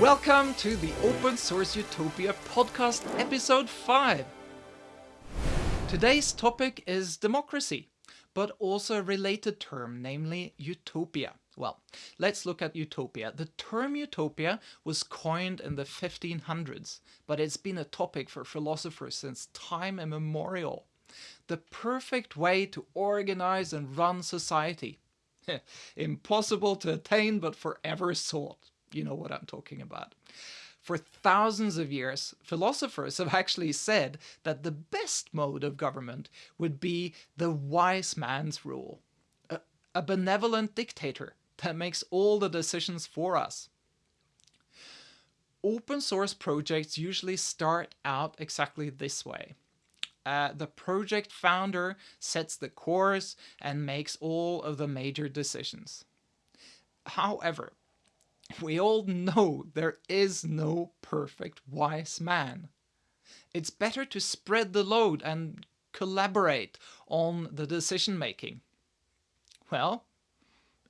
Welcome to the Open Source Utopia podcast, episode 5. Today's topic is democracy, but also a related term, namely utopia. Well, let's look at utopia. The term utopia was coined in the 1500s, but it's been a topic for philosophers since time immemorial. The perfect way to organize and run society. Impossible to attain, but forever sought. You know what I'm talking about. For thousands of years, philosophers have actually said that the best mode of government would be the wise man's rule, a, a benevolent dictator that makes all the decisions for us. Open source projects usually start out exactly this way. Uh, the project founder sets the course and makes all of the major decisions. However, we all know there is no perfect wise man. It's better to spread the load and collaborate on the decision making. Well,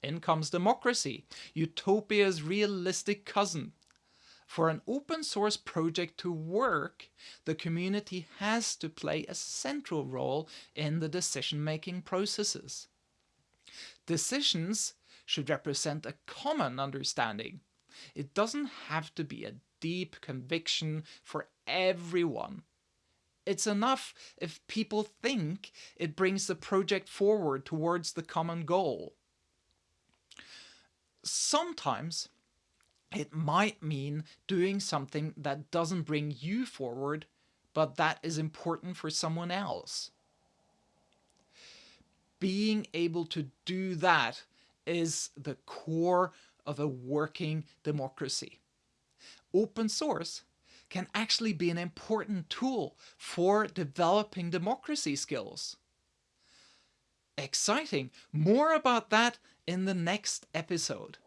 in comes democracy, utopia's realistic cousin. For an open source project to work, the community has to play a central role in the decision-making processes. Decisions should represent a common understanding. It doesn't have to be a deep conviction for everyone. It's enough if people think it brings the project forward towards the common goal. Sometimes it might mean doing something that doesn't bring you forward, but that is important for someone else. Being able to do that is the core of a working democracy. Open source can actually be an important tool for developing democracy skills. Exciting! More about that in the next episode.